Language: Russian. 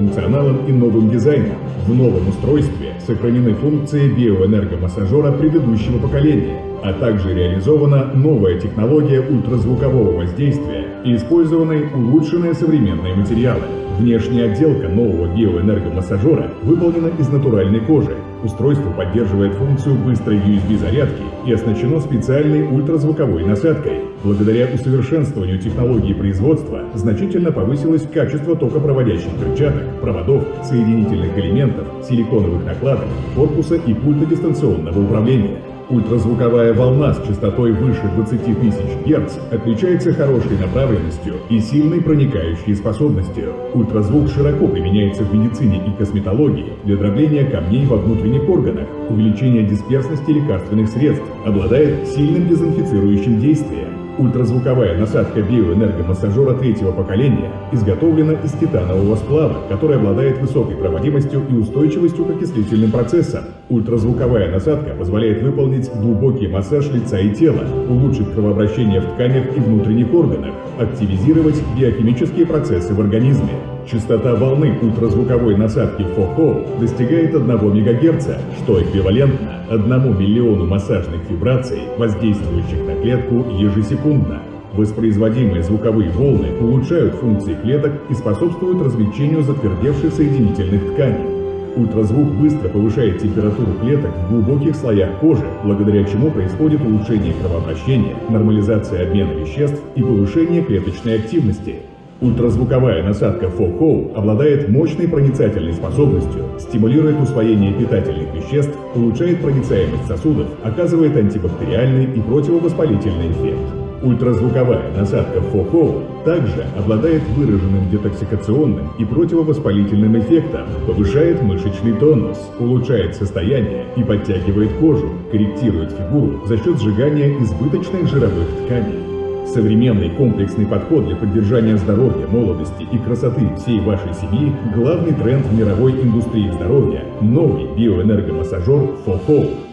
функционалом и новым дизайном. В новом устройстве сохранены функции биоэнергомассажера предыдущего поколения, а также реализована новая технология ультразвукового воздействия и использованы улучшенные современные материалы. Внешняя отделка нового биоэнергомассажера выполнена из натуральной кожи. Устройство поддерживает функцию быстрой USB-зарядки и оснащено специальной ультразвуковой насадкой. Благодаря усовершенствованию технологии производства значительно повысилось качество токопроводящих перчаток, проводов, соединительных элементов, силиконовых накладок, корпуса и пульта дистанционного управления. Ультразвуковая волна с частотой выше 20 тысяч Гц отличается хорошей направленностью и сильной проникающей способностью. Ультразвук широко применяется в медицине и косметологии для дробления камней во внутренних органах, увеличения дисперсности лекарственных средств, обладает сильным дезинфицирующим действием, Ультразвуковая насадка биоэнергомассажера третьего поколения изготовлена из титанового сплава, который обладает высокой проводимостью и устойчивостью к окислительным процессам. Ультразвуковая насадка позволяет выполнить глубокий массаж лица и тела, улучшить кровообращение в тканях и внутренних органах, активизировать биохимические процессы в организме. Частота волны ультразвуковой насадки FOHO достигает 1 МГц, что эквивалентно 1 миллиону массажных вибраций, воздействующих на клетку ежесекундно. Воспроизводимые звуковые волны улучшают функции клеток и способствуют размягчению затвердевших соединительных тканей. Ультразвук быстро повышает температуру клеток в глубоких слоях кожи, благодаря чему происходит улучшение кровообращения, нормализация обмена веществ и повышение клеточной активности. Ультразвуковая насадка FOHO обладает мощной проницательной способностью, стимулирует усвоение питательных веществ, улучшает проницаемость сосудов, оказывает антибактериальный и противовоспалительный эффект. Ультразвуковая насадка FOHO также обладает выраженным детоксикационным и противовоспалительным эффектом, повышает мышечный тонус, улучшает состояние и подтягивает кожу, корректирует фигуру за счет сжигания избыточных жировых тканей. Современный комплексный подход для поддержания здоровья, молодости и красоты всей вашей семьи – главный тренд мировой индустрии здоровья – новый биоэнергомассажер FOHO.